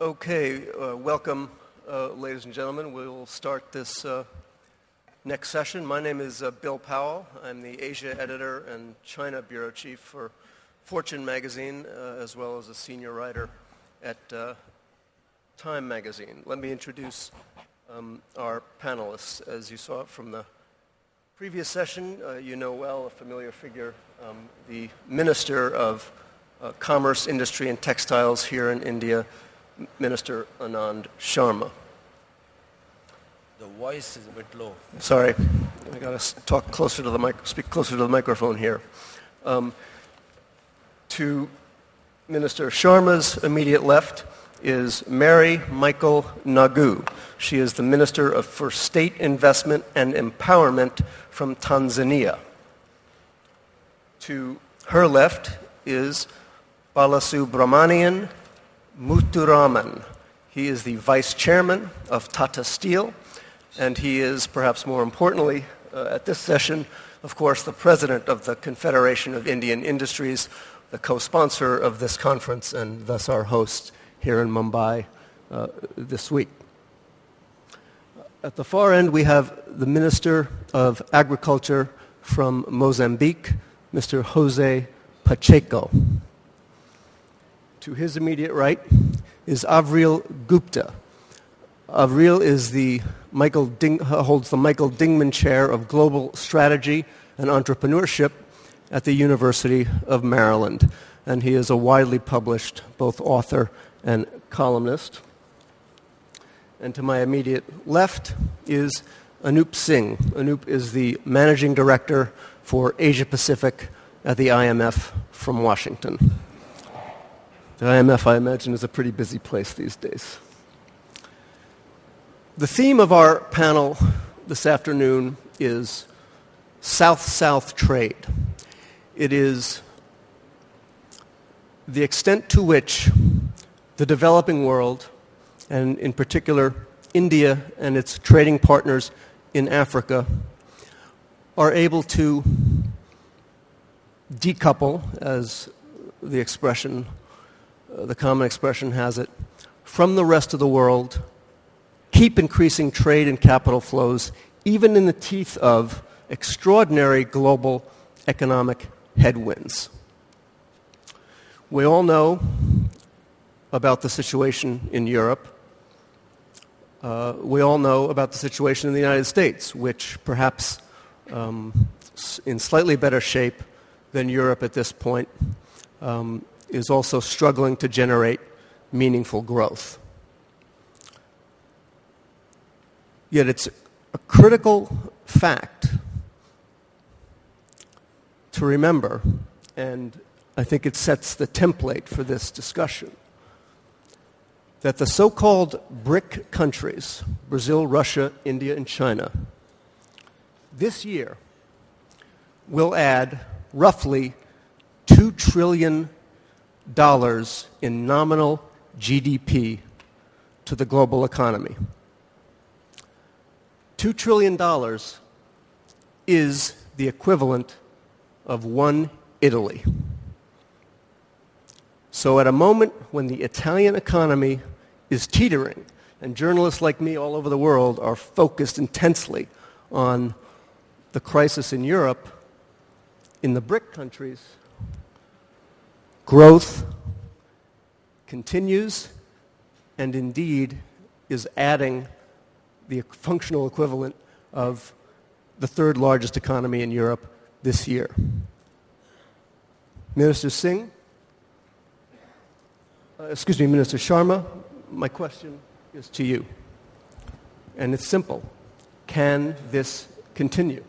Okay, uh, welcome, uh, ladies and gentlemen. We'll start this uh, next session. My name is uh, Bill Powell. I'm the Asia editor and China bureau chief for Fortune magazine, uh, as well as a senior writer at uh, Time magazine. Let me introduce um, our panelists. As you saw from the previous session, you know well a familiar figure, um, the Minister of Commerce, Industry, and Textiles here in India, Minister Anand Sharma. The voice is a bit low. Sorry, I got to talk closer to the mic, speak closer to the microphone here. Um, to Minister Sharma's immediate left is Mary Michael Nagu. She is the Minister of, for State Investment and Empowerment from Tanzania. To her left is Balasubramanian Muthuraman. He is the vice chairman of Tata Steel, and he is, perhaps more importantly, uh, at this session, of course, the president of the Confederation of Indian Industries, the co-sponsor of this conference, and thus our host here in Mumbai uh, this week. At the far end, we have the Minister of Agriculture from Mozambique, Mr. Jose Pacheco. To his immediate right is Anil Gupta. Anil is the Michael Ding, holds the Michael Dingman Chair of Global Strategy and Entrepreneurship at the University of Maryland. And he is a widely published both author and columnist. And to my immediate left is Anoop Singh. Anoop is the managing director for Asia Pacific at the IMF from Washington. The IMF, I imagine, is a pretty busy place these days. The theme of our panel this afternoon is South South trade. It is the extent to which the developing world, and in particular India and its trading partners in Africa, are able to decouple, as the expression the common expression has it, from the rest of the world, keep increasing trade and capital flows, even in the teeth of extraordinary global economic headwinds. We all know about the situation in Europe. Uh, we all know about the situation in the United States, which perhaps um, in slightly better shape than Europe at this point. Um, is also struggling to generate meaningful growth. Yet it's a critical fact to remember, and I think it sets the template for this discussion, that the so called BRIC countries, Brazil, Russia, India, and China, this year will add roughly 2 trillion in nominal GDP to the global economy. $2 trillion is the equivalent of one Italy. So, at a moment when the Italian economy is teetering, and journalists like me all over the world are focused intensely on the crisis in Europe, in the BRIC countries, Growth continues and indeed is adding the functional equivalent of the third largest economy in Europe this year. Minister Singh, uh, excuse me, Minister Sharma, my question is to you. And it's simple. Can this continue?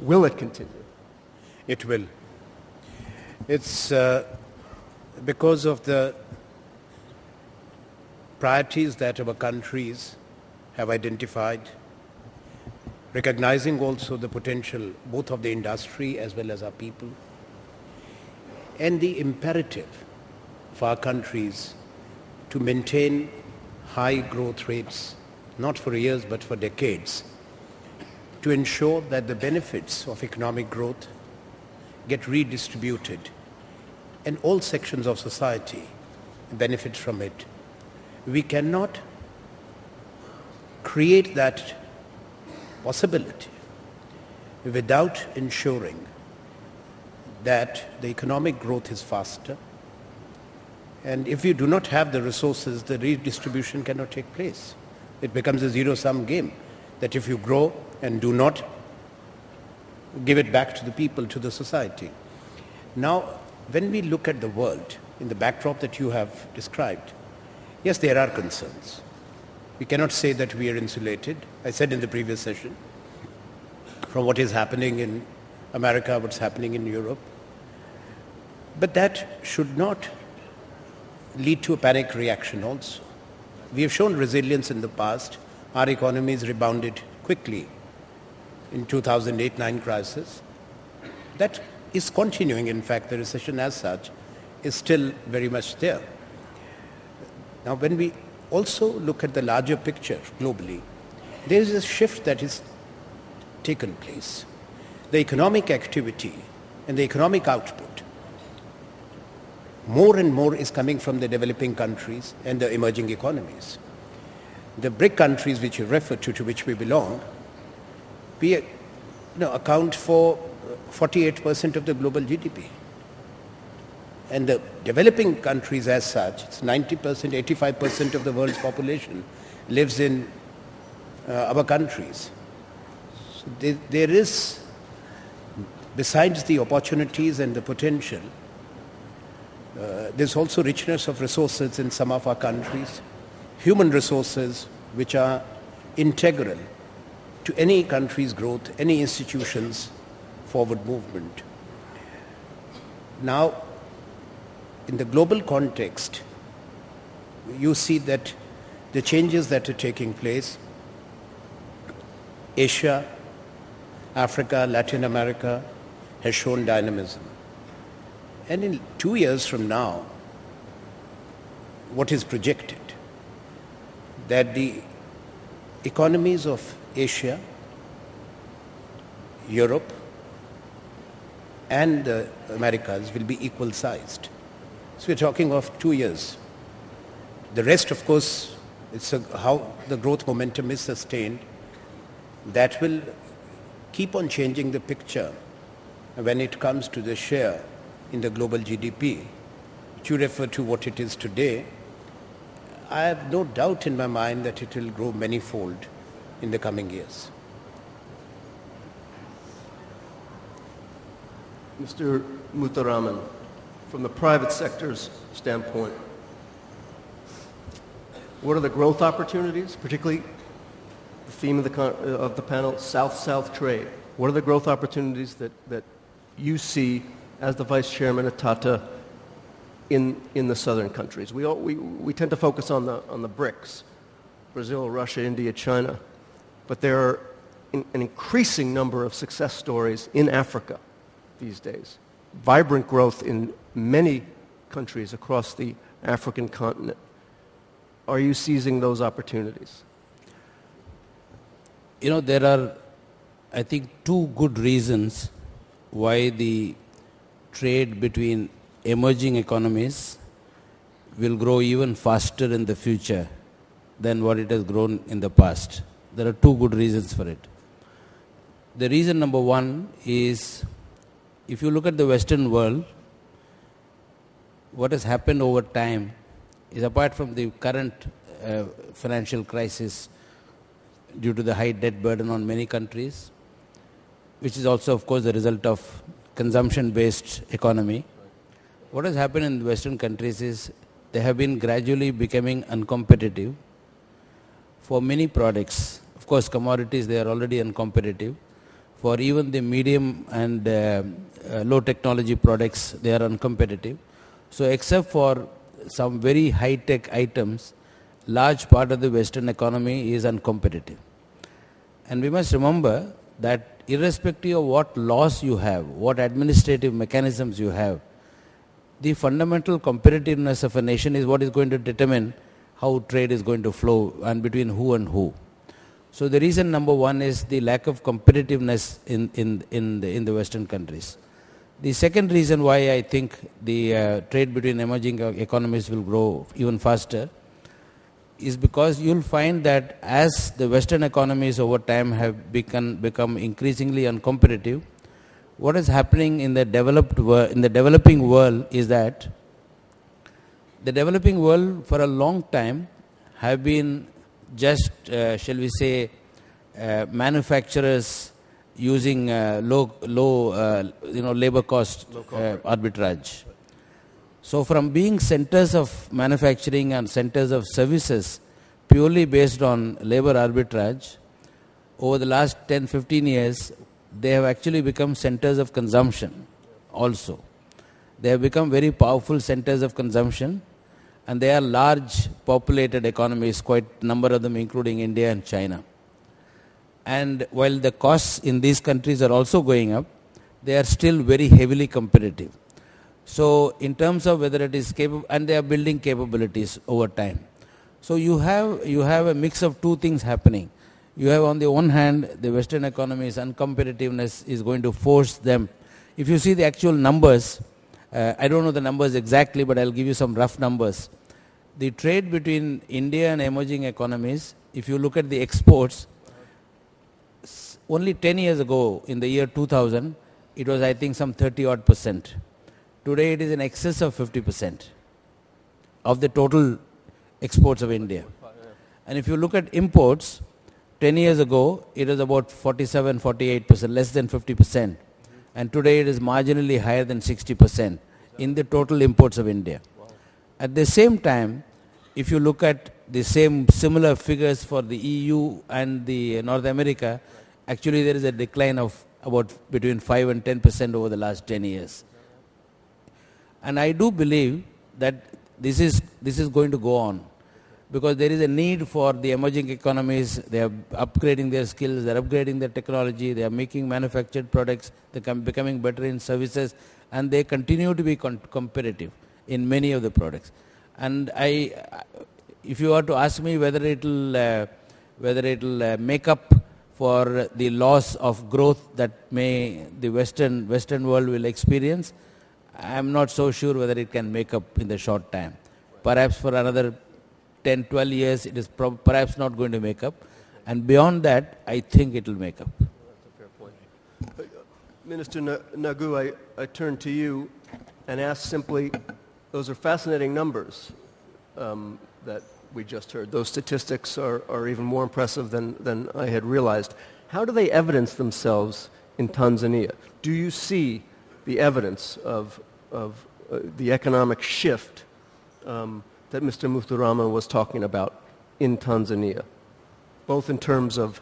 Will it continue? It will. It's uh, because of the priorities that our countries have identified, recognizing also the potential both of the industry as well as our people, and the imperative for our countries to maintain high growth rates, not for years but for decades, to ensure that the benefits of economic growth get redistributed and all sections of society benefit from it. we cannot create that possibility without ensuring that the economic growth is faster. And if you do not have the resources, the redistribution cannot take place. It becomes a zero-sum game that if you grow and do not give it back to the people, to the society. Now, when we look at the world in the backdrop that you have described, yes, there are concerns. We cannot say that we are insulated. I said in the previous session, from what is happening in America, what's happening in Europe. But that should not lead to a panic reaction also. We have shown resilience in the past. Our economies rebounded quickly in 2008-9 crisis. That is continuing. In fact, the recession as such is still very much there. Now, when we also look at the larger picture globally, there is a shift that has taken place. The economic activity and the economic output more and more is coming from the developing countries and the emerging economies. The BRIC countries which you refer to, to which we belong, we you know, account for 48% of the global GDP. And the developing countries as such, it's 90%, 85% of the world's population lives in uh, our countries. So there, there is, besides the opportunities and the potential, uh, there's also richness of resources in some of our countries, human resources which are integral to any country's growth, any institution's forward movement. Now, in the global context, you see that the changes that are taking place, Asia, Africa, Latin America has shown dynamism. And in two years from now, what is projected? That the economies of Asia, Europe, and the Americas will be equal sized. So we're talking of two years. The rest, of course, it's a, how the growth momentum is sustained. That will keep on changing the picture when it comes to the share in the global GDP, which you refer to what it is today, I have no doubt in my mind that it will grow manyfold in the coming years. Mr. Muthuraman, from the private sector's standpoint, what are the growth opportunities, particularly the theme of the, uh, of the panel, South-South trade? What are the growth opportunities that, that you see as the vice chairman of Tata in, in the southern countries. We, all, we, we tend to focus on the, on the BRICS, Brazil, Russia, India, China, but there are in, an increasing number of success stories in Africa these days. Vibrant growth in many countries across the African continent. Are you seizing those opportunities? You know, there are, I think, two good reasons why the trade between emerging economies will grow even faster in the future than what it has grown in the past. There are two good reasons for it. The reason number one is if you look at the Western world, what has happened over time is apart from the current uh, financial crisis due to the high debt burden on many countries, which is also, of course, the result of consumption-based economy. What has happened in Western countries is they have been gradually becoming uncompetitive for many products. Of course, commodities, they are already uncompetitive. For even the medium and uh, uh, low technology products, they are uncompetitive. So except for some very high-tech items, large part of the Western economy is uncompetitive. And we must remember that irrespective of what laws you have, what administrative mechanisms you have, the fundamental competitiveness of a nation is what is going to determine how trade is going to flow and between who and who. So the reason number one is the lack of competitiveness in, in, in, the, in the Western countries. The second reason why I think the uh, trade between emerging economies will grow even faster is because you'll find that as the Western economies over time have become, become increasingly uncompetitive, what is happening in the developed world, in the developing world is that the developing world for a long time have been just, uh, shall we say, uh, manufacturers using uh, low, low, uh, you know, labor cost uh, arbitrage. So from being centers of manufacturing and centers of services purely based on labor arbitrage, over the last 10, 15 years, they have actually become centers of consumption also. They have become very powerful centers of consumption and they are large populated economies, quite number of them including India and China. And while the costs in these countries are also going up, they are still very heavily competitive. So in terms of whether it is capable, and they are building capabilities over time. So you have, you have a mix of two things happening. You have on the one hand, the Western economies uncompetitiveness is going to force them. If you see the actual numbers, uh, I don't know the numbers exactly, but I'll give you some rough numbers. The trade between India and emerging economies, if you look at the exports, only 10 years ago, in the year 2000, it was, I think, some 30 odd percent. Today, it is in excess of 50 percent of the total exports of India. And if you look at imports, 10 years ago, it was about 47, 48 percent, less than 50 percent. And today, it is marginally higher than 60 percent in the total imports of India. At the same time, if you look at the same similar figures for the EU and the North America, actually there is a decline of about between 5 and 10 percent over the last 10 years. And I do believe that this is, this is going to go on because there is a need for the emerging economies. They are upgrading their skills, they are upgrading their technology, they are making manufactured products, they are becoming better in services, and they continue to be competitive in many of the products. And I, if you were to ask me whether it will, uh, whether it will uh, make up for the loss of growth that may the Western, Western world will experience, I am not so sure whether it can make up in the short time. Perhaps for another 10, 12 years, it is perhaps not going to make up. And beyond that, I think it will make up. But, uh, Minister Nagu, I, I turn to you and ask simply, those are fascinating numbers um, that we just heard. Those statistics are, are even more impressive than, than I had realized. How do they evidence themselves in Tanzania? Do you see the evidence of, of uh, the economic shift um, that Mr. Muthuraman was talking about in Tanzania, both in terms of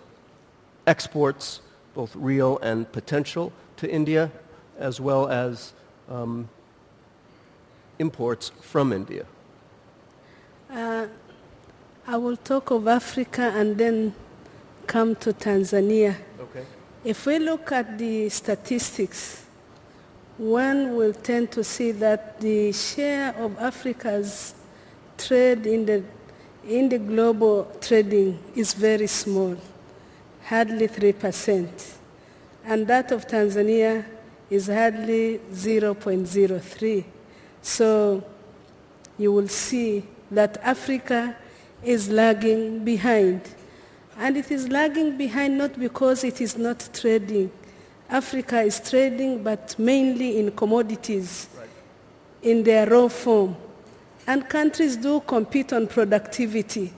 exports, both real and potential, to India, as well as um, imports from India? Uh, I will talk of Africa and then come to Tanzania. Okay. If we look at the statistics, one will tend to see that the share of Africa's trade in the, in the global trading is very small, hardly 3%. And that of Tanzania is hardly 0.03. So you will see that Africa is lagging behind. And it is lagging behind not because it is not trading. Africa is trading, but mainly in commodities right. in their raw form. And countries do compete on productivity.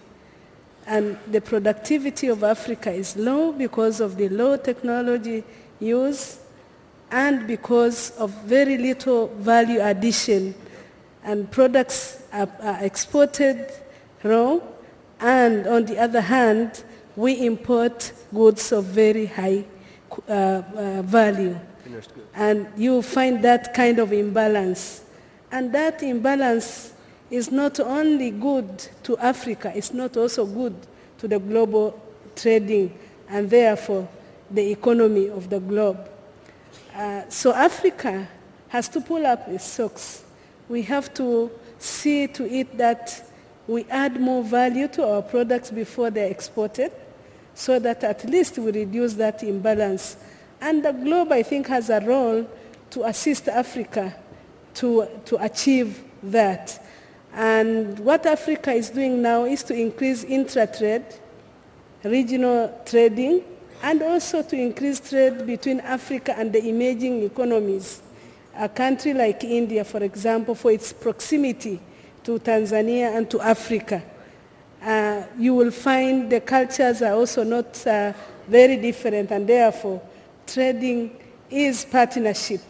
And the productivity of Africa is low because of the low technology use and because of very little value addition. And products are, are exported raw and on the other hand, we import goods of very high uh, uh, value. And you find that kind of imbalance. And that imbalance is not only good to Africa, it's not also good to the global trading and therefore the economy of the globe. Uh, so Africa has to pull up its socks. We have to see to it that we add more value to our products before they're exported so that at least we reduce that imbalance. And the globe, I think, has a role to assist Africa to, to achieve that. And what Africa is doing now is to increase intra-trade, regional trading, and also to increase trade between Africa and the emerging economies. A country like India, for example, for its proximity to Tanzania and to Africa, uh, you will find the cultures are also not uh, very different and therefore trading is partnership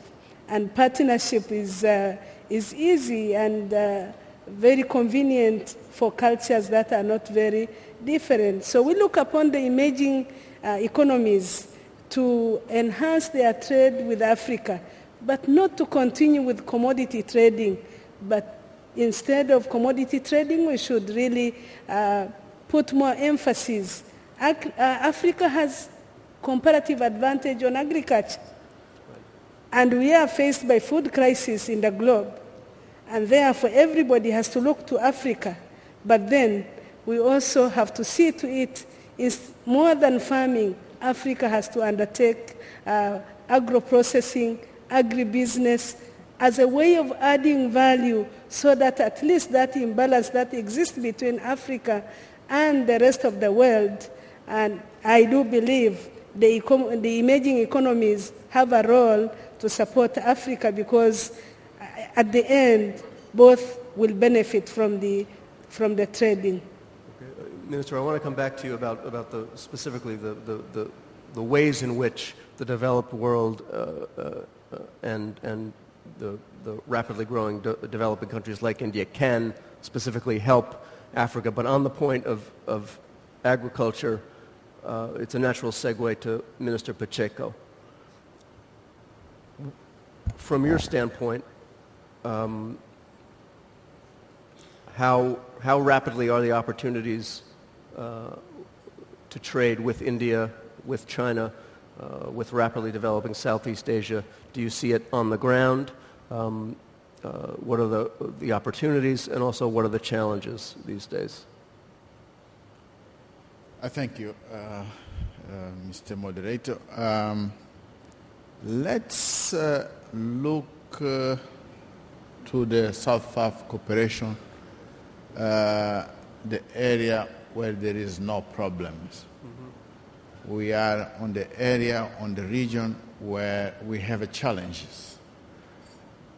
and partnership is, uh, is easy and uh, very convenient for cultures that are not very different. So we look upon the emerging uh, economies to enhance their trade with Africa, but not to continue with commodity trading, but instead of commodity trading, we should really uh, put more emphasis. Ag- uh, Africa has comparative advantage on agriculture. And we are faced by food crisis in the globe. And therefore, everybody has to look to Africa. But then, we also have to see to it, is more than farming, Africa has to undertake uh, agro-processing, agribusiness, as a way of adding value so that at least that imbalance that exists between Africa and the rest of the world, and I do believe the, the emerging economies have a role to support Africa because at the end, both will benefit from the, from the trading. Minister, I want to come back to you about, about the, specifically the, the, the, the ways in which the developed world uh, uh, uh, and, and the, the rapidly growing de- developing countries like India can specifically help Africa. But on the point of, of agriculture, uh, it's a natural segue to Minister Pacheco. From your standpoint, um, how, how rapidly are the opportunities uh, to trade with India, with China, uh, with rapidly developing Southeast Asia? Do you see it on the ground? Um, uh, what are the, the opportunities and also what are the challenges these days? I thank you, uh, uh, Mr. Moderator. Um, let's uh, look uh, to the South-South cooperation, uh, the area where there is no problems. We are on the area, on the region where we have challenges.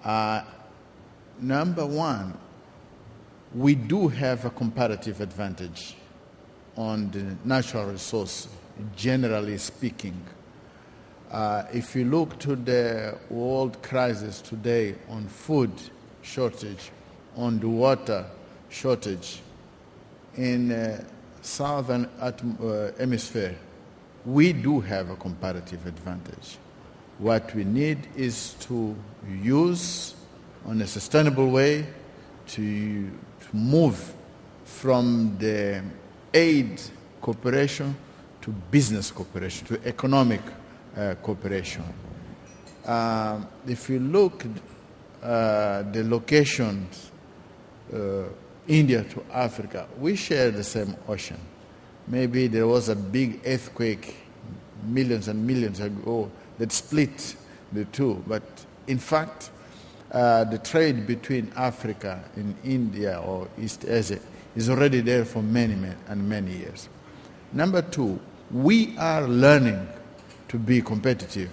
Uh, number one, we do have a comparative advantage on the natural resource, generally speaking. Uh, if you look to the world crisis today on food shortage, on the water shortage, in uh, southern uh, hemisphere, we do have a comparative advantage. What we need is to use on a sustainable way to, to move from the aid cooperation to business cooperation, to economic uh, cooperation. Um, if you look uh, the locations, uh, India to Africa, we share the same ocean. Maybe there was a big earthquake millions and millions ago that split the two, but in fact, uh, the trade between Africa and India or East Asia is already there for many, many and many years. Number two, we are learning to be competitive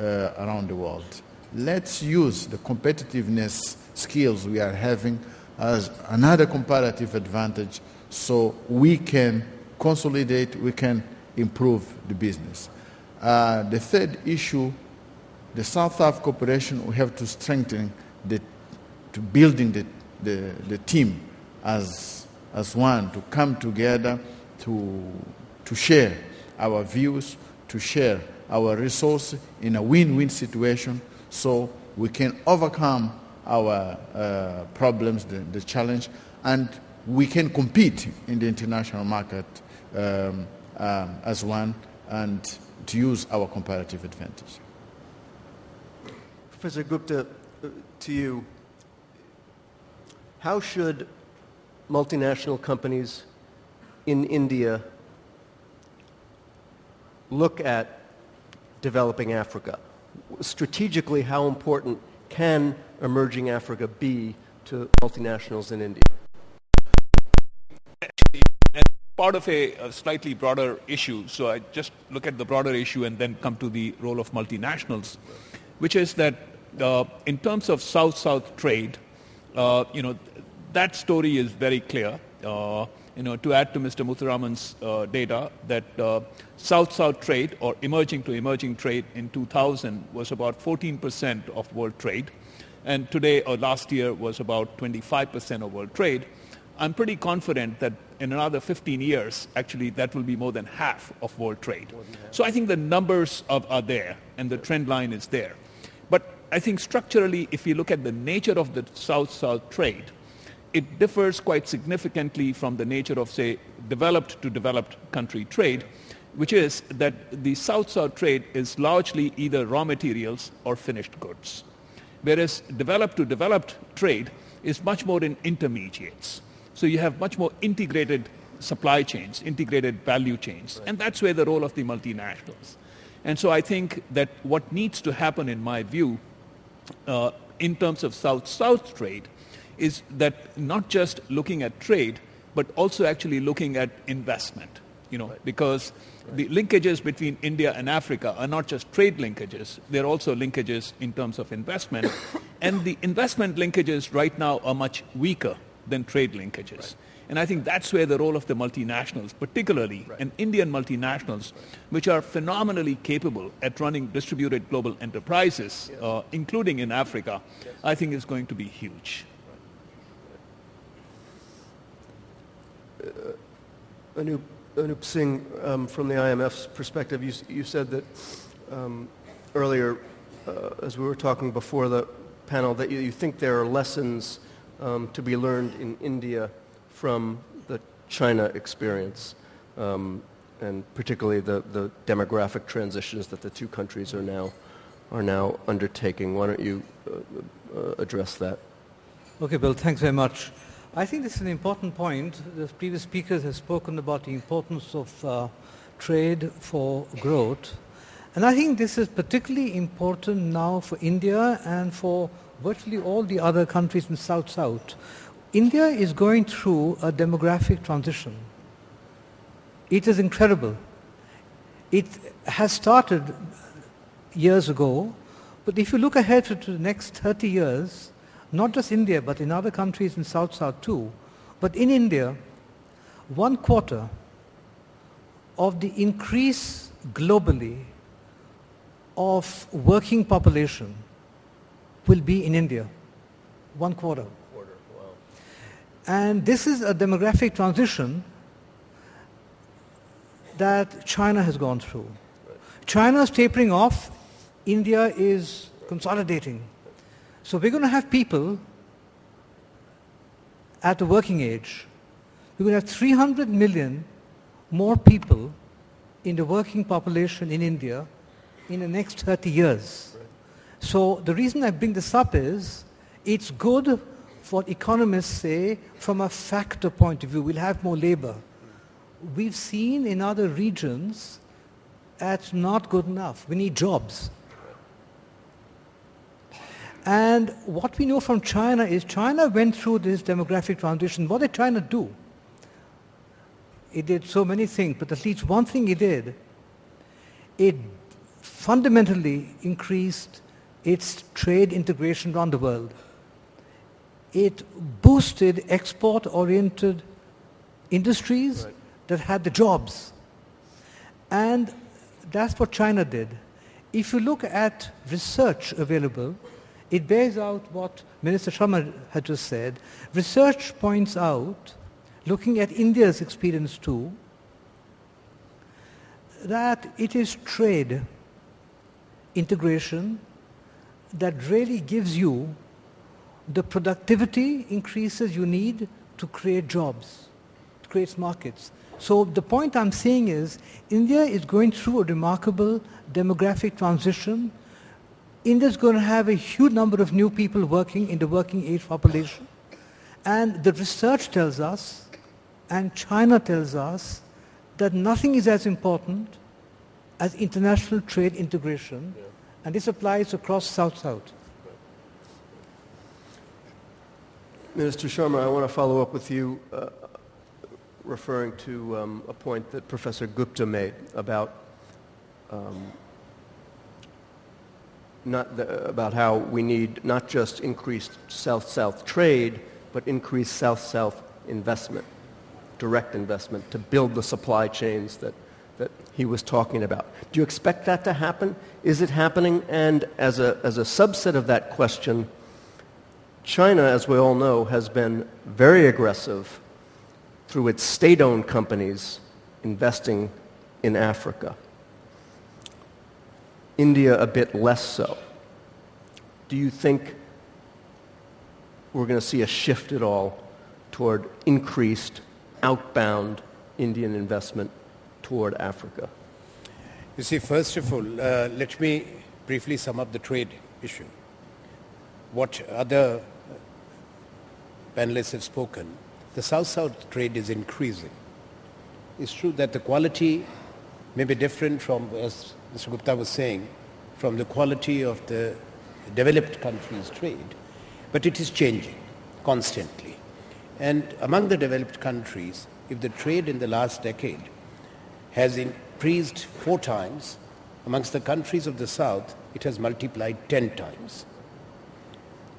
uh, around the world. Let's use the competitiveness skills we are having as another comparative advantage so we can consolidate, we can improve the business. Uh, the third issue, the South-South cooperation, we have to strengthen the, to building the, the, the team as, as one, to come together, to, to share our views, to share our resources in a win-win situation so we can overcome our uh, problems, the, the challenge, and we can compete in the international market um, um, as one and to use our comparative advantage. Professor Gupta, uh, to you, how should multinational companies in India look at developing Africa? Strategically, how important can emerging Africa be to multinationals in India? part of a, a, slightly broader issue. So I just look at the broader issue and then come to the role of multinationals, which is that uh, in terms of South-South trade, uh, you know, that story is very clear. Uh, you know, to add to Mr. Muthuraman's uh, data, that uh, South-South trade or emerging to emerging trade in 2000 was about 14% of world trade, and today or last year was about 25% of world trade. I'm pretty confident that in another 15 years, actually, that will be more than half of world trade. So I think the numbers of, are there and the trend line is there. But I think structurally, if you look at the nature of the South-South trade, it differs quite significantly from the nature of, say, developed to developed country trade, which is that the South-South trade is largely either raw materials or finished goods. Whereas developed to developed trade is much more in intermediates. So you have much more integrated supply chains, integrated value chains. Right. And that's where the role of the multinationals. And so I think that what needs to happen, in my view, uh, in terms of South-South trade, is that not just looking at trade, but also actually looking at investment. You know, right. because right. the linkages between India and Africa are not just trade linkages; they're also linkages in terms of investment. and the investment linkages right now are much weaker than trade linkages. Right. And I think that's where the role of the multinationals, particularly right. and Indian multinationals, right. which are phenomenally capable at running distributed global enterprises, yes. uh, including in Africa, yes. I think is going to be huge. Anoop, Anoop Singh, um, from the IMF's perspective, you, you said that um, earlier, uh, as we were talking before the panel, that you, you think there are lessons um, to be learned in India from the China experience, um, and particularly the, the demographic transitions that the two countries are now, are now undertaking. Why don't you uh, uh, address that? Okay, Bill, thanks very much. I think this is an important point. The previous speakers have spoken about the importance of uh, trade for growth. And I think this is particularly important now for India and for virtually all the other countries in South-South, India is going through a demographic transition. It is incredible. It has started years ago, but if you look ahead to, the next 30 years, not just India, but in other countries in South-South too, but in India, one quarter of the increase globally of working population will be in India, one quarter. quarter. Wow. And this is a demographic transition that China has gone through. Right. China is tapering off, India is consolidating. So we're going to have people at the working age. We're going to have 300 million more people in the working population in India in the next 30 years. So the reason I bring this up is it's good for economists say from a factor point of view, we'll have more labor. We've seen in other regions that's not good enough. We need jobs. And what we know from China is China went through this demographic transition. What did China do? It did so many things, but at least one thing it did, it fundamentally increased its trade integration around the world. It boosted export-oriented industries right. that had the jobs. And that's what China did. If you look at research available, it bears out what Minister Sharma had just said. Research points out, looking at India's experience too, that it is trade integration that really gives you the productivity increases you need to create jobs, to create markets. So the point I'm saying is India is going through a remarkable demographic transition. India is going to have a huge number of new people working in the working age population. And the research tells us, and China tells us, that nothing is as important as international trade integration. Yeah and this applies across South-South. Minister Sharma, I want to follow up with you uh, referring to um, a point that Professor Gupta made about um, not the, about how we need not just increased South-South trade, but increased South-South investment, direct investment to build the supply chains that, that he was talking about. Do you expect that to happen? Is it happening? And as a, as a subset of that question, China, as we all know, has been very aggressive through its state-owned companies investing in Africa. India a bit less so. Do you think we're going to see a shift at all toward increased outbound Indian investment toward Africa? You see, first of all, uh, let me briefly sum up the trade issue. What other panelists have spoken, the South-South trade is increasing. It's true that the quality may be different from, as Mr. Gupta was saying, from the quality of the developed countries' trade, but it is changing constantly. And among the developed countries, if the trade in the last decade has increased four times, amongst the countries of the South, it has multiplied 10 times.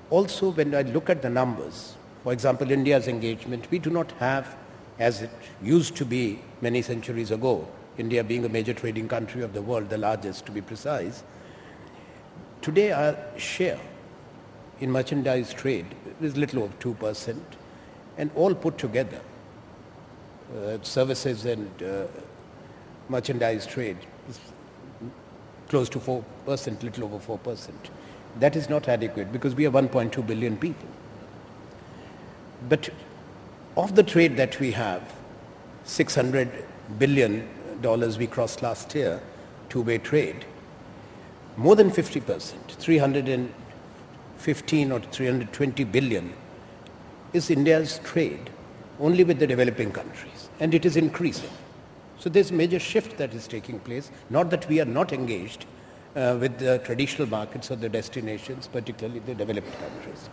Also, when I look at the numbers, for example, India's engagement, we do not have, as it used to be many centuries ago, India being a major trading country of the world, the largest to be precise, Today our share in merchandise trade is little over 2% and all put together, uh, services and uh, merchandise trade is close to 4%, little over 4%. That is not adequate because we are 1.2 billion people. But of the trade that we have, 600 billion dollars we crossed last year, two-way trade, more than 50%, 315 or 320 billion is India's trade only with the developing countries and it is increasing. So there's a major shift that is taking place, not that we are not engaged uh, with the traditional markets or the destinations, particularly the developed countries.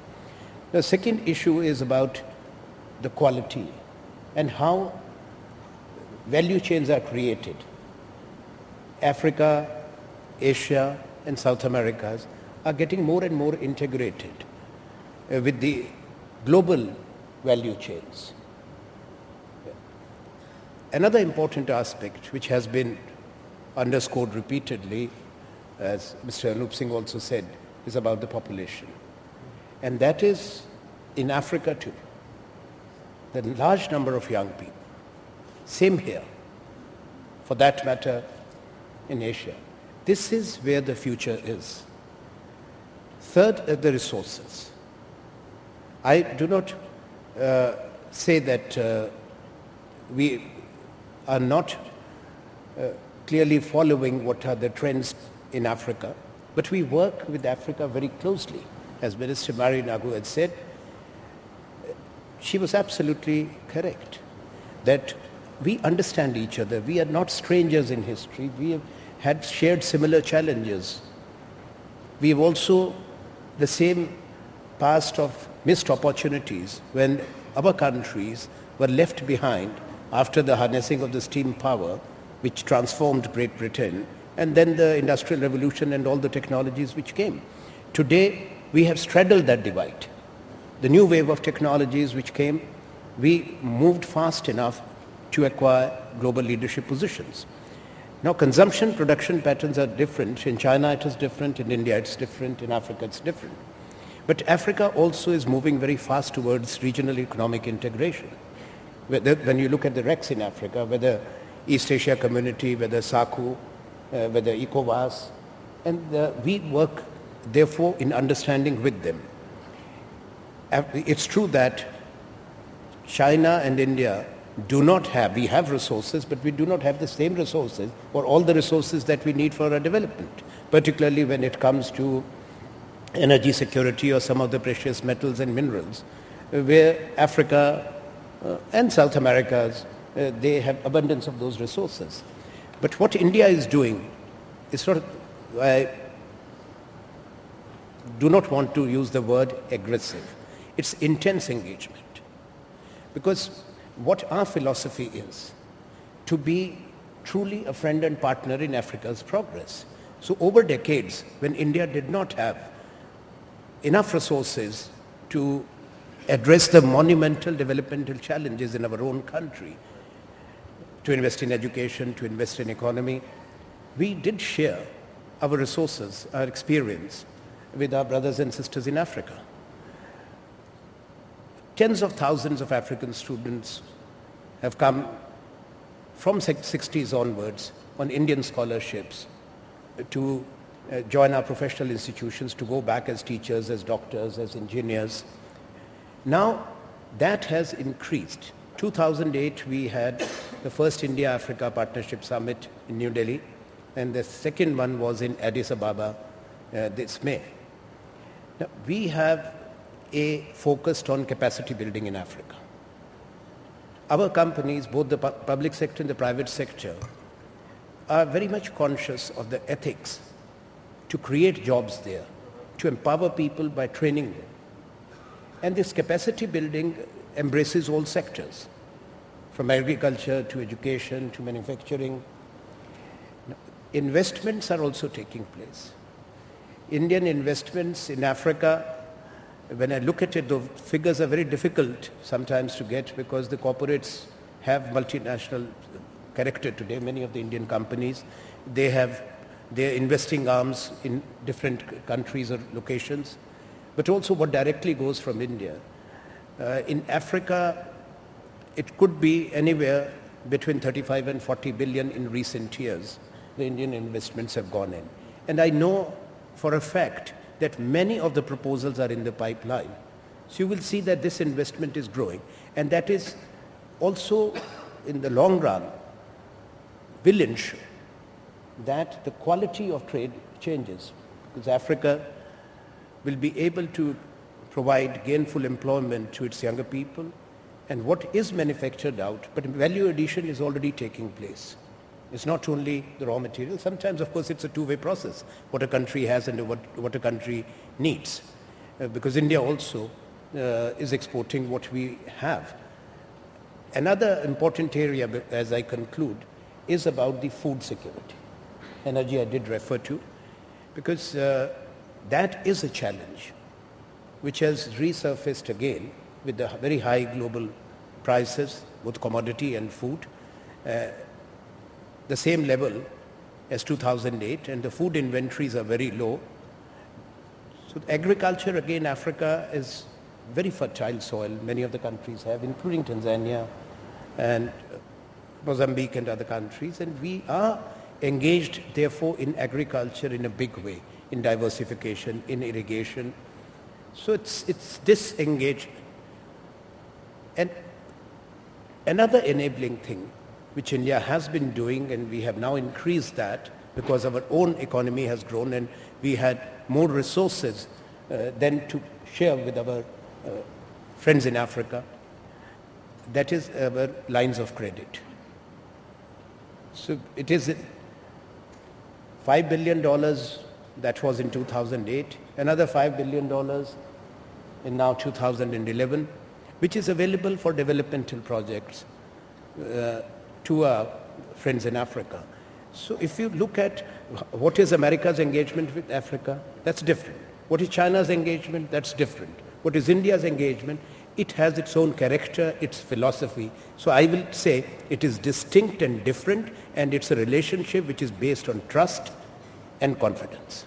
The second issue is about the quality and how value chains are created. Africa, Asia, and South Americas are getting more and more integrated uh, with the global value chains. Another important aspect which has been underscored repeatedly, as Mr. Anoop Singh also said, is about the population. And that is in Africa too. The large number of young people. Same here. For that matter, in Asia. This is where the future is. Third are the resources. I do not uh, say that uh, we are not uh, clearly following what are the trends in Africa, but we work with Africa very closely. As Minister Mary Nagu had said, she was absolutely correct that we understand each other. We are not strangers in history. We have had shared similar challenges. We have also the same past of missed opportunities when our countries were left behind after the harnessing of the steam power which transformed Great Britain and then the industrial revolution and all the technologies which came. Today we have straddled that divide. The new wave of technologies which came, we moved fast enough to acquire global leadership positions. Now consumption production patterns are different. In China it is different, in India it's different, in Africa it's different. But Africa also is moving very fast towards regional economic integration. When you look at the RECs in Africa, whether East African Community, whether SACU, uh, whether ECOWAS, and uh, we work therefore in understanding with them. It's true that China and India do not have, we have resources, but we do not have the same resources or all the resources that we need for our development, particularly when it comes to energy security or some of the precious metals and minerals, where Africa uh, and South America, uh, they have abundance of those resources. But what India is doing is sort of, I do not want to use the word aggressive. it's intense engagement. Because what our philosophy is, to be truly a friend and partner in Africa's progress. So over decades, when India did not have enough resources to address the monumental developmental challenges in our own country, to invest in education, to invest in economy, we did share our resources, our experience with our brothers and sisters in Africa. Tens of thousands of African students have come from 60s onwards on Indian scholarships to uh, join our professional institutions, to go back as teachers, as doctors, as engineers. Now that has increased. 2008 we had the first India-Africa Partnership Summit in New Delhi and the second one was in Addis Ababa uh, this May. Now, we have a focused on capacity building in Africa. Our companies, both the pu- public sector and the private sector, are very much conscious of the ethics to create jobs there, to empower people by training them. And this capacity building embraces all sectors, from agriculture to education to manufacturing. Investments are also taking place. Indian investments in Africa when I look at it, the figures are very difficult sometimes to get because the corporates have multinational character today. Many of the Indian companies, they have their investing arms in different countries or locations, but also what directly goes from India. Uh, in Africa, it could be anywhere between 35 and 40 billion in recent years. The Indian investments have gone in. And I know for a fact that many of the proposals are in the pipeline. So you will see that this investment is growing and that is also in the long run will ensure that the quality of trade changes because Africa will be able to provide gainful employment to its younger people and what is manufactured out but value addition is already taking place. It's not only the raw material. Sometimes, of course, it's a two-way process, what a country has and what, what a country needs. Uh, because India also uh, is exporting what we have. Another important area, as I conclude, is about the food security. Energy I did refer to, because uh, that is a challenge which has resurfaced again with the very high global prices, both commodity and food. The same level as 2008 and the food inventories are very low. So agriculture again Africa is very fertile soil many of the countries have including Tanzania and Mozambique and other countries and we are engaged therefore in agriculture in a big way in diversification in irrigation so it's it's this engagement and another enabling thing which India has been doing and we have now increased that because our own economy has grown and we had more resources uh, than to share with our uh, friends in Africa. That is our lines of credit. So it is $5 billion that was in 2008, another $5 billion in now 2011, which is available for developmental projects. Uh, to our friends in Africa. So if you look at what is America's engagement with Africa, that's different. What is China's engagement? That's different. What is India's engagement? It has its own character, its philosophy. So I will say it is distinct and different and it's a relationship which is based on trust and confidence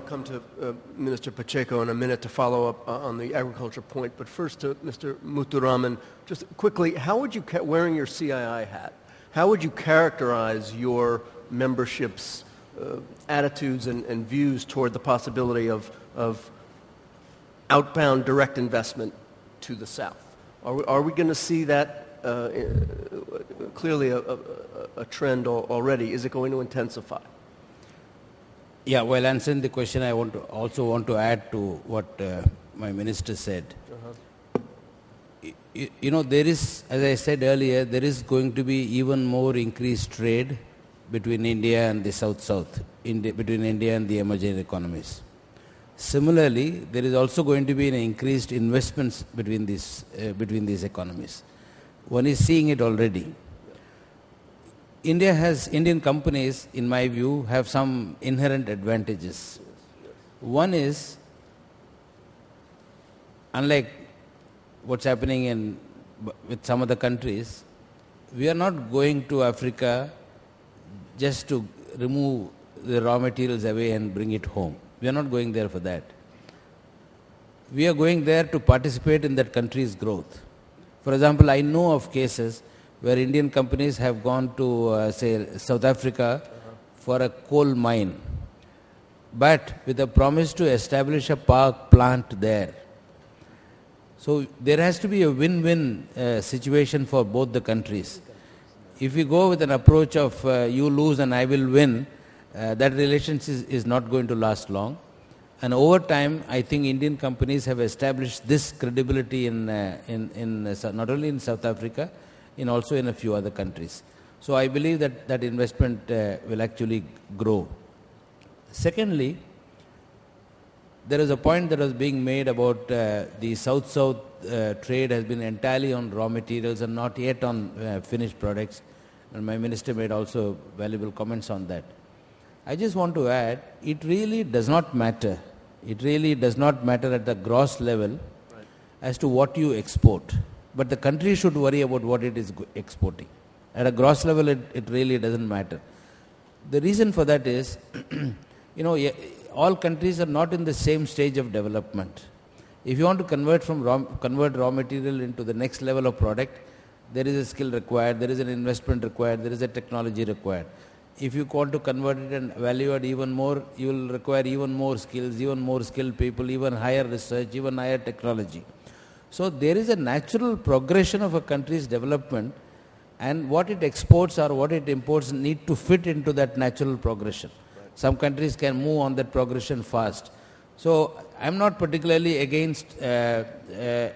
to come to uh, Minister Pacheco in a minute to follow up uh, on the agriculture point, but first to Mr. Muthuraman, just quickly, how would you, wearing your CII hat, how would you characterize your membership's uh, attitudes and, and, views toward the possibility of, of outbound direct investment to the South? Are we, are we going to see that uh, clearly a, a, a trend already? Is it going to intensify? Yeah, while answering the question, I want to also want to add to what uh, my minister said. Uh-huh. You, you, know, there is, as I said earlier, there is going to be even more increased trade between India and the South-South, between India and the emerging economies. Similarly, there is also going to be an increased investments between these, uh, between these economies. One is seeing it already. India has, Indian companies, in my view, have some inherent advantages. One is, unlike what's happening in, with some other countries, we are not going to Africa just to remove the raw materials away and bring it home. We are not going there for that. We are going there to participate in that country's growth. For example, I know of cases where Indian companies have gone to, uh, say, South Africa for a coal mine, but with a promise to establish a park plant there. So there has to be a win-win uh, situation for both the countries. If we go with an approach of uh, you lose and I will win, uh, that relationship is, is, not going to last long. And over time, I think Indian companies have established this credibility in, uh, in, in uh, not only in South Africa, in also in a few other countries. So I believe that that investment uh, will actually grow. Secondly, there is a point that was being made about uh, the South-South uh, trade has been entirely on raw materials and not yet on uh, finished products. And my minister made also valuable comments on that. I just want to add, it really does not matter. It really does not matter at the gross level right. as to what you export. But the country should worry about what it is exporting. At a gross level, it, it really doesn't matter. The reason for that is, you know, eh, all countries are not in the same stage of development. If you want to convert from raw, convert raw material into the next level of product, there is a skill required, there is an investment required, there is a technology required. If you want to convert it and value it even more, you will require even more skills, even more skilled people, even higher research, even higher technology. So there is a natural progression of a country's development and what it exports or what it imports need to fit into that natural progression. Some countries can move on that progression fast. So I'm not particularly against uh, uh,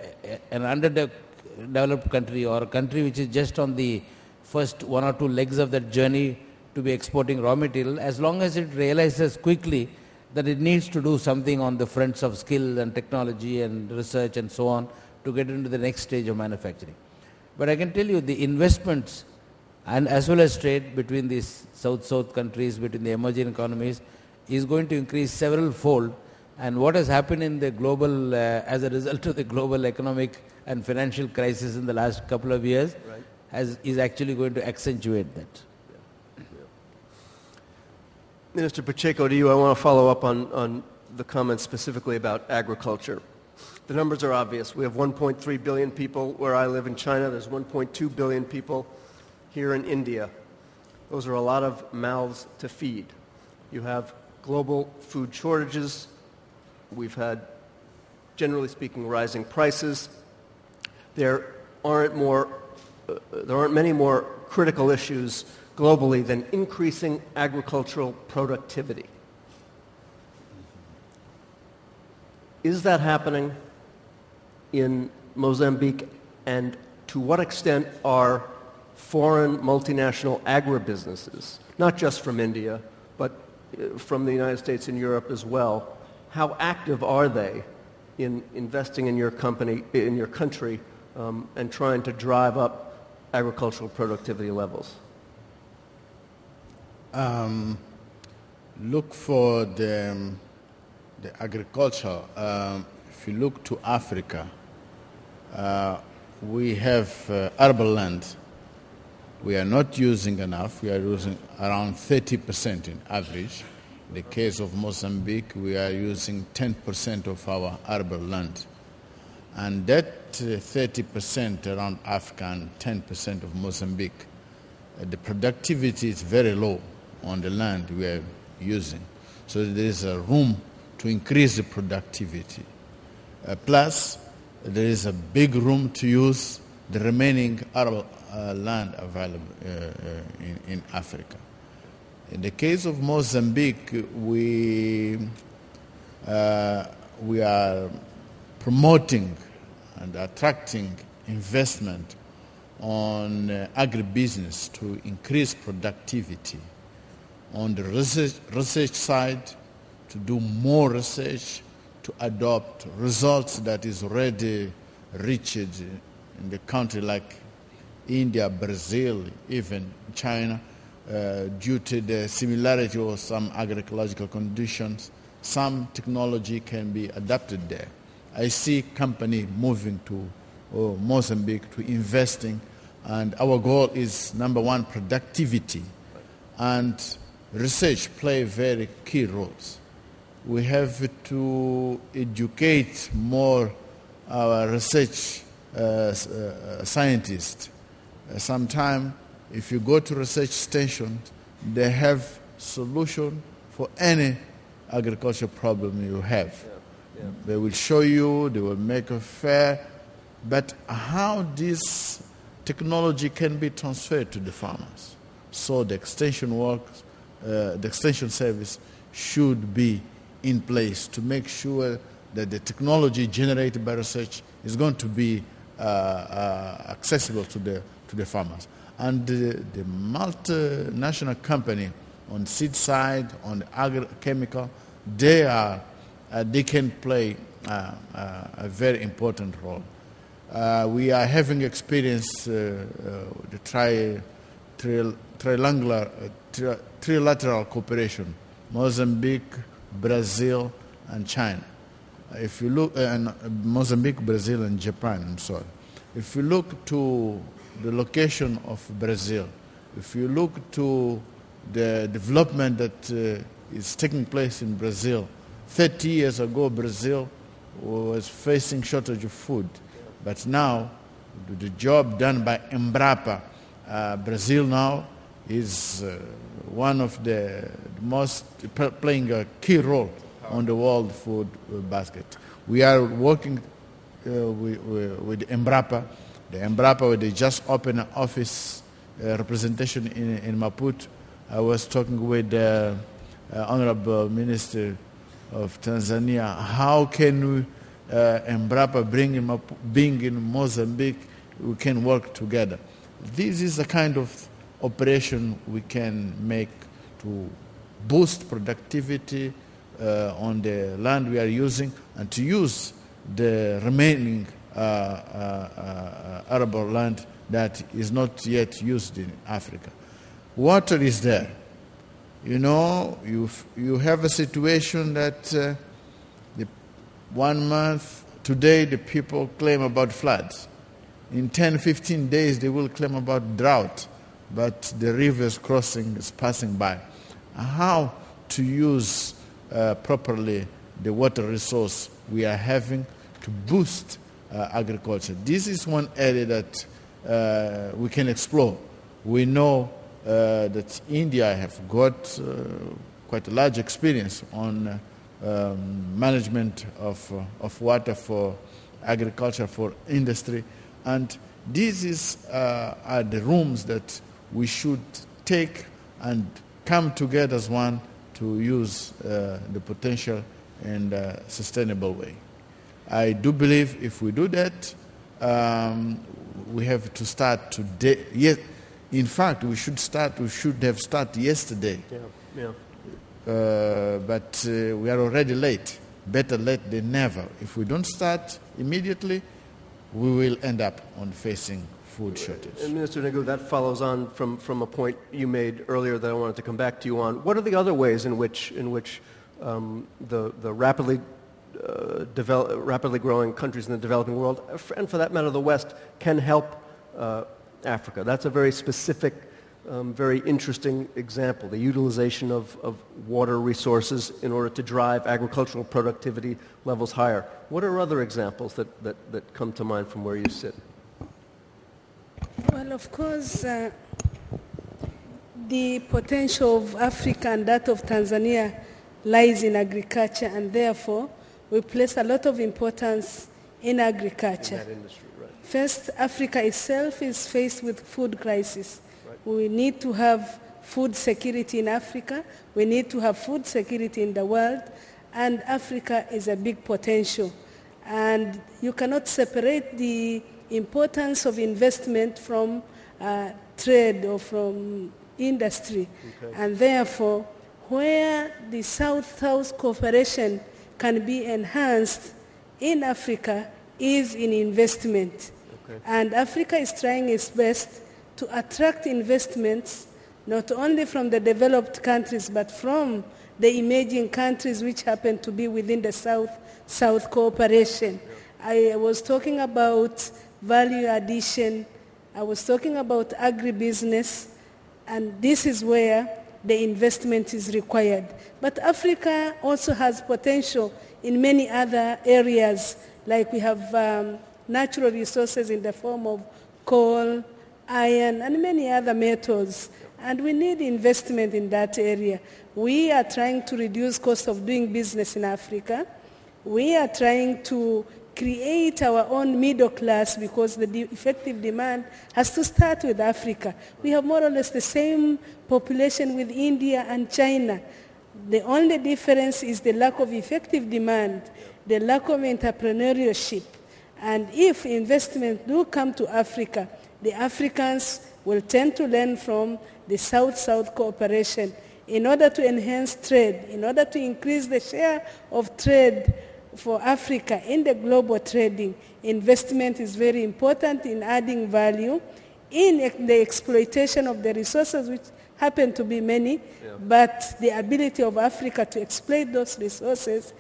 an underdeveloped country or a country which is just on the first one or two legs of that journey to be exporting raw material as long as it realizes quickly that it needs to do something on the fronts of skill and technology and research and so on to get into the next stage of manufacturing. But I can tell you the investments and as well as trade between these South-South countries, between the emerging economies, is going to increase several fold. And what has happened in the global, uh, as a result of the global economic and financial crisis in the last couple of years, right. has, is actually going to accentuate that. Minister Pacheco, to you, I want to follow up on, on the comments specifically about agriculture. The numbers are obvious. We have 1.3 billion people where I live in China. There's 1.2 billion people here in India. Those are a lot of mouths to feed. You have global food shortages. We've had, generally speaking, rising prices. There aren't more, uh, there aren't many more critical issues globally than increasing agricultural productivity. Is that happening in Mozambique? And to what extent are foreign multinational agribusinesses, not just from India, but uh, from the United States and Europe as well, how active are they in investing in your company, in your country, um, and trying to drive up agricultural productivity levels? Um, look for the, um, the agriculture. Um, if you look to Africa, uh, we have uh, arable land we are not using enough. We are using around 30% in average. In the case of Mozambique, we are using 10% of our arable land. And that 30% uh, around Africa and 10% of Mozambique, uh, the productivity is very low on the land we are using. So there is a room to increase the productivity. Uh, plus, there is a big room to use the remaining arable, uh, land available uh, uh, in, in, Africa. In the case of Mozambique, we, we are promoting and attracting investment on uh, agribusiness to increase productivity. On the research, research side, to do more research to adopt results that is already reached in the country like India, Brazil, even China, uh, due to the similarity of some agricultural conditions, some technology can be adapted there. I see company moving to uh, Mozambique to investing, and our goal is number one, productivity, and research play very key roles. We have to educate more our research uh, uh, scientists. Uh, Sometimes, if you go to research stations, they have solution for any agricultural problem you have. They will show you, they will make a fair, but how this technology can be transferred to the farmers. So the extension works, uh, the extension service should be in place to make sure that the technology generated by research is going to be uh, uh, accessible to the, to the farmers. And the, the multinational company on seed side, on agrochemical, they, are, uh, they can play uh, uh, a very important role. Uh, we are having experience the tri, tri, triangular, tri, trilateral cooperation, Mozambique, Brazil, and China. If you look, uh, and uh, Mozambique, Brazil, and Japan, I'm sorry. If you look to the location of Brazil, if you look to the development that uh, is taking place in Brazil, 30 years ago, Brazil was facing shortage of food. But now, the job done by Embrapa, uh, Brazil now is uh, one of the most playing a key role on the world food basket. We are working uh, with, with Embrapa. The Embrapa, they just opened an office uh, representation in, in Maputo. I was talking with the uh, Honorable Minister of Tanzania. How can we uh, Embrapa bring in, Mapu- being in Mozambique, we can work together. This is the kind of operation we can make to boost productivity uh, on the land we are using and to use the remaining uh, uh, uh, arable land that is not yet used in Africa. Water is there. You know, you, you have a situation that uh, the one month, today the people claim about floods. In 10, 15 days they will claim about drought, but the rivers crossing is passing by. How to use uh, properly the water resource we are having to boost uh, agriculture. This is one area that uh, we can explore. We know uh, that India have got uh, quite a large experience on uh, um, management of, of water for agriculture, for industry. And this is, uh, are the rooms that we should take and come together as one to use uh, the potential in a sustainable way. I do believe if we do that, um, we have to start today. Yes, in fact, we should start. We should have started yesterday. Yeah, yeah. Uh, but uh, we are already late. Better late than never. If we don't start immediately, we will end up on facing food shortage. And Minister Nagu, that follows on from, from a point you made earlier that I wanted to come back to you on. What are the other ways in which, in which um, the, the rapidly, uh, develop, rapidly growing countries in the developing world, and for that matter the West, can help uh, Africa? That's a very specific, um, very interesting example, the utilization of, of water resources in order to drive agricultural productivity levels higher. What are other examples that, that, that come to mind from where you sit? Well, of course, uh, the potential of Africa and that of Tanzania lies in agriculture, and therefore we place a lot of importance in agriculture. That industry, right. First, Africa itself is faced with food crisis. We need to have food security in Africa. We need to have food security in the world. And Africa is a big potential. And you cannot separate the importance of investment from uh, trade or from industry. And therefore, where the South-South cooperation can be enhanced in Africa is in investment. Okay. And Africa is trying its best to attract investments not only from the developed countries but from the emerging countries which happen to be within the South-South cooperation. I was talking about value addition. I was talking about agribusiness. And this is where the investment is required. But Africa also has potential in many other areas, like we have um, natural resources in the form of coal, iron, and many other metals. And we need investment in that area. We are trying to reduce cost of doing business in Africa. We are trying to create our own middle class because the de effective demand has to start with Africa. We have more or less the same population with India and China. The only difference is the lack of effective demand, the lack of entrepreneurship. And if investment do come to Africa, the Africans will tend to learn from the South-South cooperation in order to enhance trade, in order to increase the share of trade for Africa in the global trading, investment is very important in adding value in the exploitation of the resources, which happen to be many, yeah. but the ability of Africa to exploit those resources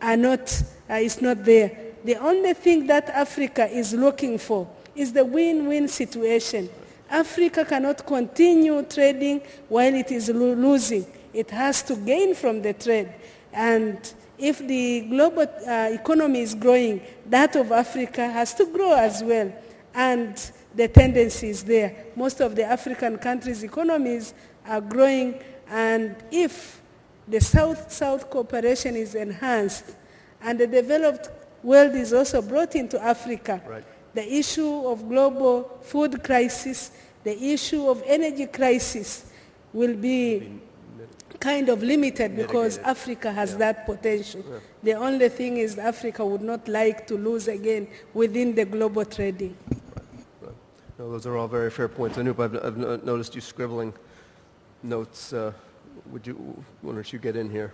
are not, uh, is not there. The only thing that Africa is looking for is the win-win situation. Africa cannot continue trading while it is lo losing. It has to gain from the trade. And if the global uh, economy is growing, that of Africa has to grow as well. And the tendency is there. Most of the African countries' economies are growing, and if the South-South cooperation is enhanced and the developed world is also brought into Africa, right. the issue of global food crisis, the issue of energy crisis will be kind of limited because Africa has yeah. that potential. Yeah. The only thing is Africa would not like to lose again within the global trading. Right. No, those are all very fair points. Anoop, I've, I've noticed you scribbling notes. Uh, would you, why don't you get in here?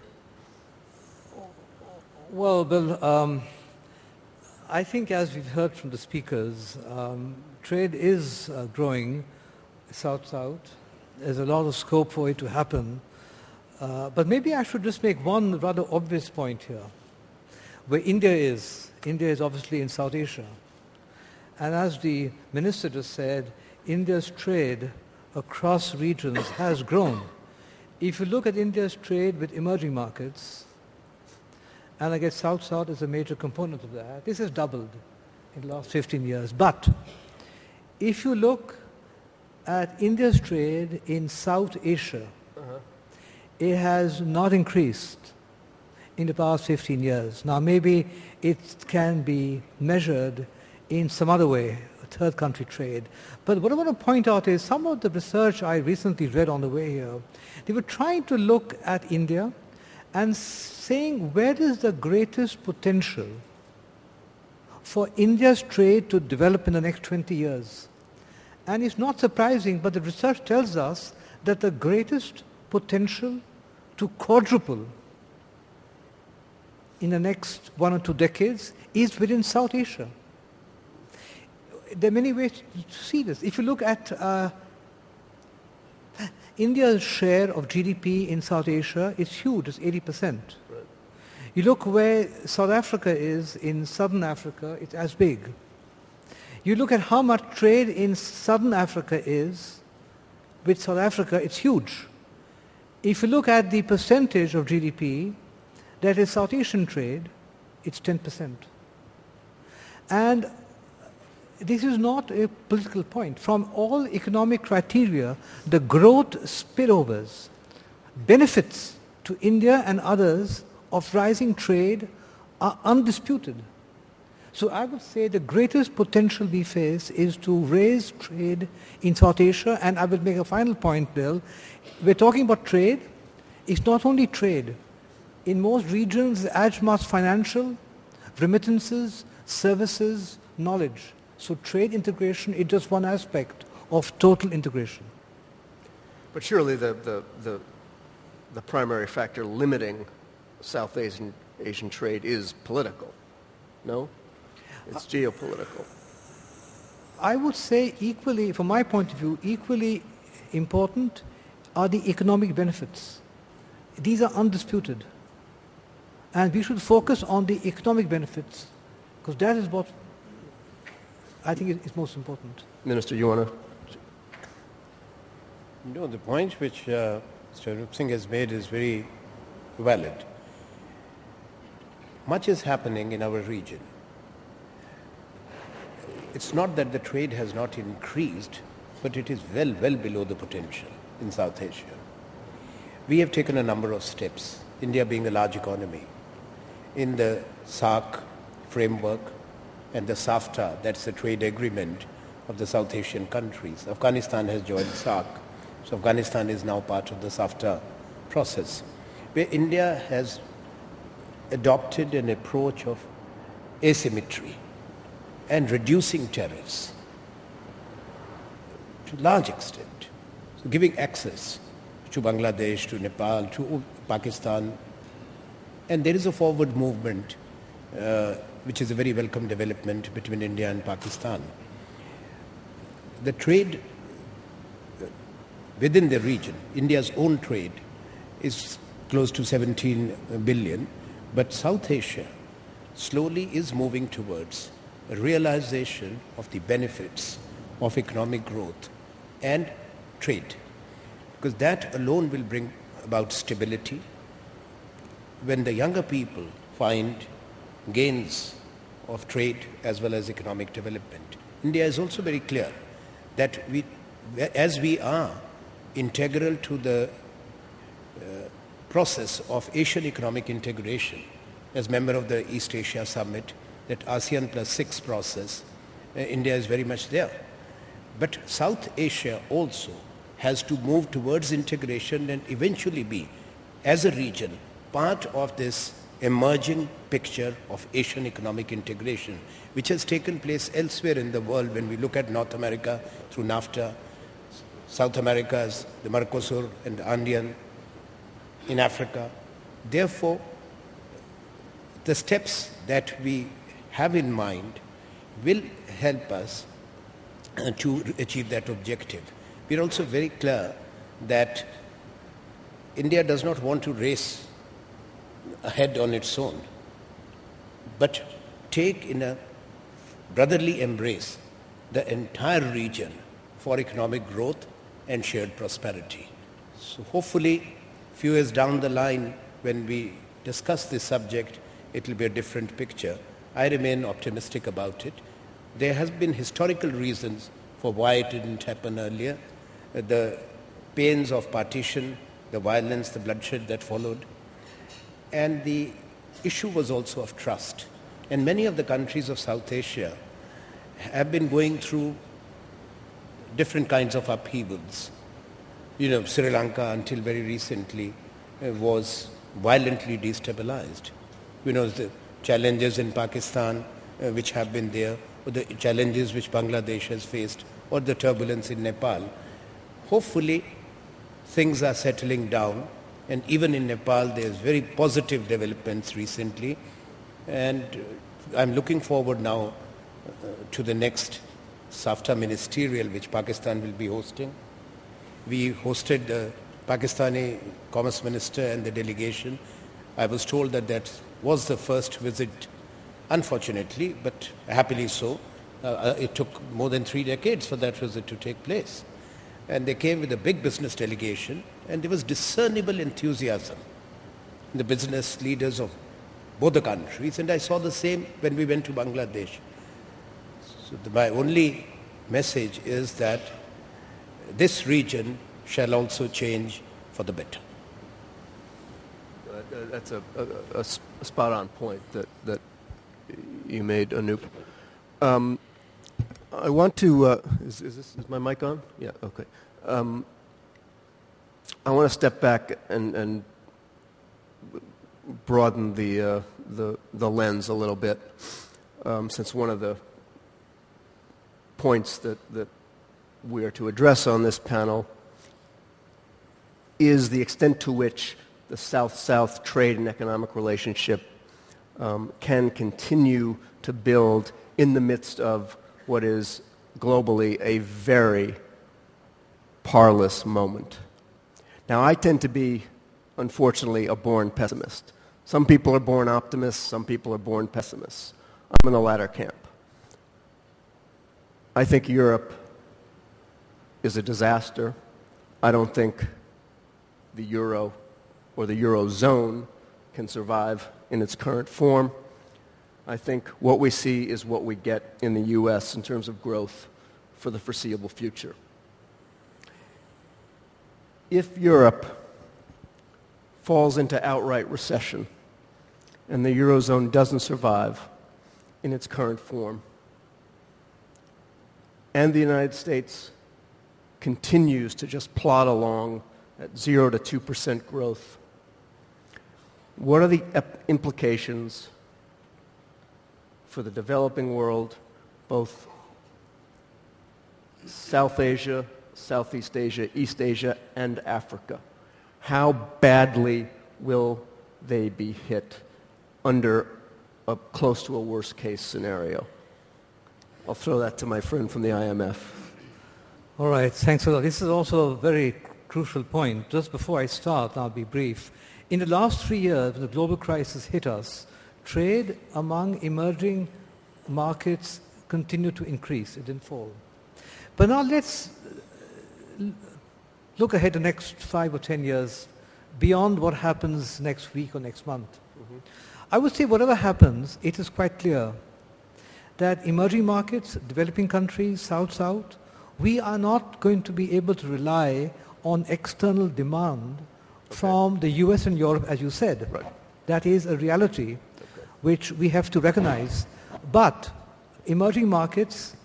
Well, Bill, um, I think as we've heard from the speakers, um, trade is uh, growing south-south. There's a lot of scope for it to happen. Uh, but maybe I should just make one rather obvious point here. Where India is, India is obviously in South Asia. And as the minister just said, India's trade across regions has grown. If you look at India's trade with emerging markets, and I guess South-South is a major component of that, this has doubled in the last 15 years. But if you look at India's trade in South Asia, it has not increased in the past 15 years. Now maybe it can be measured in some other way, third country trade. But what I want to point out is some of the research I recently read on the way here, they were trying to look at India and saying where is the greatest potential for India's trade to develop in the next 20 years. And it's not surprising, but the research tells us that the greatest potential to quadruple in the next one or two decades is within South Asia. There are many ways to see this. If you look at uh, India's share of GDP in South Asia, it's huge, it's 80%. You look where South Africa is in Southern Africa, it's as big. You look at how much trade in Southern Africa is with South Africa, it's huge. If you look at the percentage of GDP that is South Asian trade, it's 10%. And this is not a political point. From all economic criteria, the growth spillovers, benefits to India and others of rising trade are undisputed. So I would say the greatest potential we face is to raise trade in South Asia. And I will make a final point, Bill. We're talking about trade. It's not only trade. In most regions, as much financial, remittances, services, knowledge. So trade integration is just one aspect of total integration. But surely the, the, the, the primary factor limiting South Asian, Asian trade is political. No? It's geopolitical. I would say equally, from my point of view, equally important are the economic benefits. These are undisputed. And we should focus on the economic benefits because that is what I think is most important. Minister, you want to? No, the point which uh, Mr. Anoop Singh has made is very valid. Much is happening in our region. It's not that the trade has not increased, but it is well, well below the potential in South Asia. We have taken a number of steps, India being a large economy, in the SAARC framework and the SAFTA, that's the trade agreement of the South Asian countries. Afghanistan has joined SAARC, so Afghanistan is now part of the SAFTA process, where India has adopted an approach of asymmetry and reducing tariffs to a large extent, so giving access to Bangladesh, to Nepal, to Pakistan, and there is a forward movement uh, which is a very welcome development between India and Pakistan. The trade uh, within the region, India's own trade, is close to 17 billion, but South Asia slowly is moving towards realization of the benefits of economic growth and trade, because that alone will bring about stability. When the younger people find gains of trade as well as economic development. India is also very clear that we, as we are integral to the uh, process of Asian economic integration as member of the East Asia Summit, that ASEAN plus six process, uh, India is very much there. But South Asia also has to move towards integration and eventually be, as a region, part of this emerging picture of Asian economic integration, which has taken place elsewhere in the world when we look at North America through NAFTA, South America's the Mercosur and Andean, in Africa. Therefore, the steps that we have in mind will help us uh, to achieve that objective. We are also very clear that India does not want to race ahead on its own, but take in a brotherly embrace the entire region for economic growth and shared prosperity. So hopefully, few years down the line, when we discuss this subject, it will be a different picture. I remain optimistic about it. There has been historical reasons for why it didn't happen earlier. The pains of partition, the violence, the bloodshed that followed, and the issue was also of trust. And many of the countries of South Asia have been going through different kinds of upheavals. You know, Sri Lanka until very recently was violently destabilized. You know, the challenges in Pakistan uh, which have been there, or the challenges which Bangladesh has faced, or the turbulence in Nepal. Hopefully, things are settling down and even in Nepal, there's very positive developments recently. And I'm looking forward now uh, to the next SAFTA ministerial, which Pakistan will be hosting. We hosted the Pakistani Commerce Minister and the delegation. I was told that that was the first visit, unfortunately, but happily so. Uh, uh it took more than three decades for that visit to take place. And they came with a big business delegation, and there was discernible enthusiasm in the business leaders of both the countries. And I saw the same when we went to Bangladesh. So the, my only message is that this region shall also change for the better. That's a, a, a, spot-on point that, that you made, Anoop. Um, I want to. Uh, is, is, this, is my mic on? Yeah. Okay. Um, I want to step back and, and broaden the, uh, the, the lens a little bit, um, since one of the points that, that we are to address on this panel is the extent to which the South-South trade and economic relationship um, can continue to build in the midst of what is globally a very parlous moment. Now, I tend to be, unfortunately, a born pessimist. Some people are born optimists, some people are born pessimists. I'm in the latter camp. I think Europe is a disaster. I don't think the euro or the eurozone can survive in its current form. I think what we see is what we get in the U.S. in terms of growth for the foreseeable future. If Europe falls into outright recession and the Eurozone doesn't survive in its current form, and the United States continues to just plod along at 0 to 2% growth, what are the implications for the developing world, both South Asia, Southeast Asia, East Asia, and Africa? How badly will they be hit under a, close to a worst case scenario? I'll throw that to my friend from the IMF. All right, thanks a lot. This is also a very crucial point. Just before I start, I'll be brief. In the last three years, when the global crisis hit us, trade among emerging markets continued to increase. It didn't fall. But now let's uh, look ahead the next five or ten years beyond what happens next week or next month. Mm-hmm. I would say whatever happens, it is quite clear that emerging markets, developing countries, South-South, we are not going to be able to rely on external demand okay. from the US and Europe, as you said. Right. That is a reality okay. which we have to recognize. But emerging markets,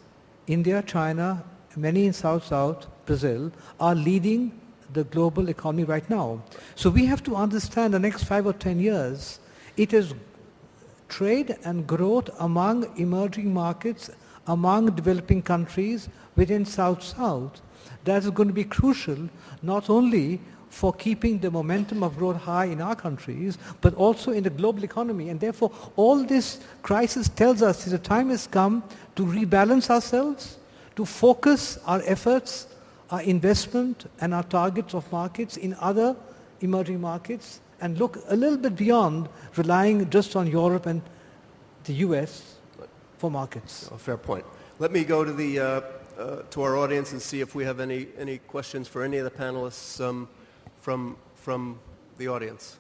India, China, many in South-South, Brazil, are leading the global economy right now. So we have to understand the next five or ten years, it is trade and growth among emerging markets, among developing countries within South-South that is going to be crucial not only for keeping the momentum of growth high in our countries, but also in the global economy. And therefore, all this crisis tells us that the time has come to rebalance ourselves, to focus our efforts, our investment, and our targets of markets in other emerging markets, and look a little bit beyond relying just on Europe and the US for markets. Oh, fair point. Let me go to the uh, uh, to our audience and see if we have any any questions for any of the panelists um, from from the audience.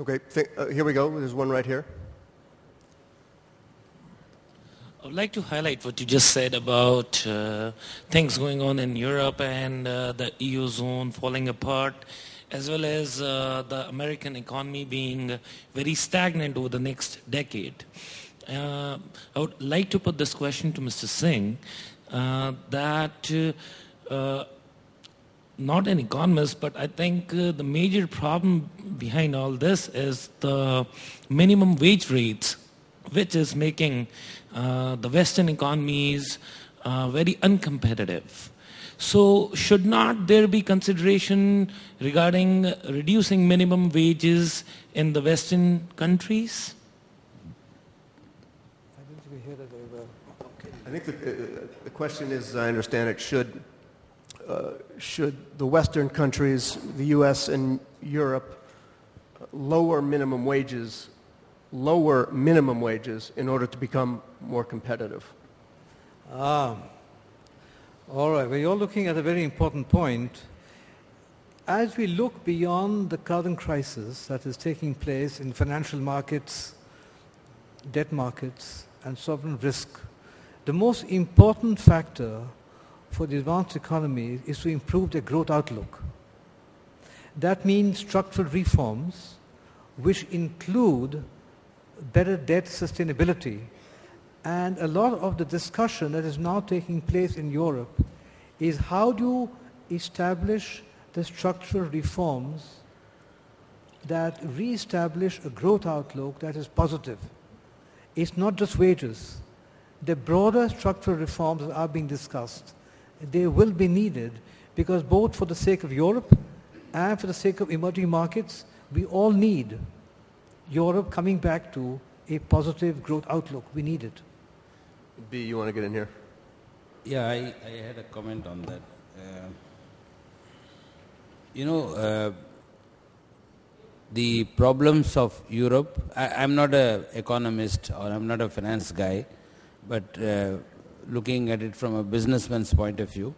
Okay, uh, here we go. There's one right here. I would like to highlight what you just said about uh, things going on in Europe and uh, the EU zone falling apart, as well as uh, the American economy being very stagnant over the next decade. Uh, I would like to put this question to Mr. Singh uh, that uh, not an economist, but I think uh, the major problem behind all this is the minimum wage rates, which is making uh, the Western economies uh, very uncompetitive. So should not there be consideration regarding reducing minimum wages in the Western countries? I think we hear that very well. Okay. I think the, uh, the question is, I understand it, should, uh, should the Western countries, the U.S. and Europe, lower minimum wages lower minimum wages in order to become more competitive? Ah, all right. Well, you're looking at a very important point. As we look beyond the current crisis that is taking place in financial markets, debt markets, and sovereign risk, the most important factor for the advanced economy is to improve their growth outlook. That means structural reforms which include better debt sustainability. And a lot of the discussion that is now taking place in Europe is how do you establish the structural reforms that re-establish a growth outlook that is positive. It's not just wages. The broader structural reforms that are being discussed, they will be needed because both for the sake of Europe and for the sake of emerging markets, we all need Europe coming back to a positive growth outlook. We need it. B, you want to get in here? Yeah, I, I had a comment on that. Uh, you know, uh, the problems of Europe, I, am not an economist or I'm not a finance guy, but uh, looking at it from a businessman's point of view,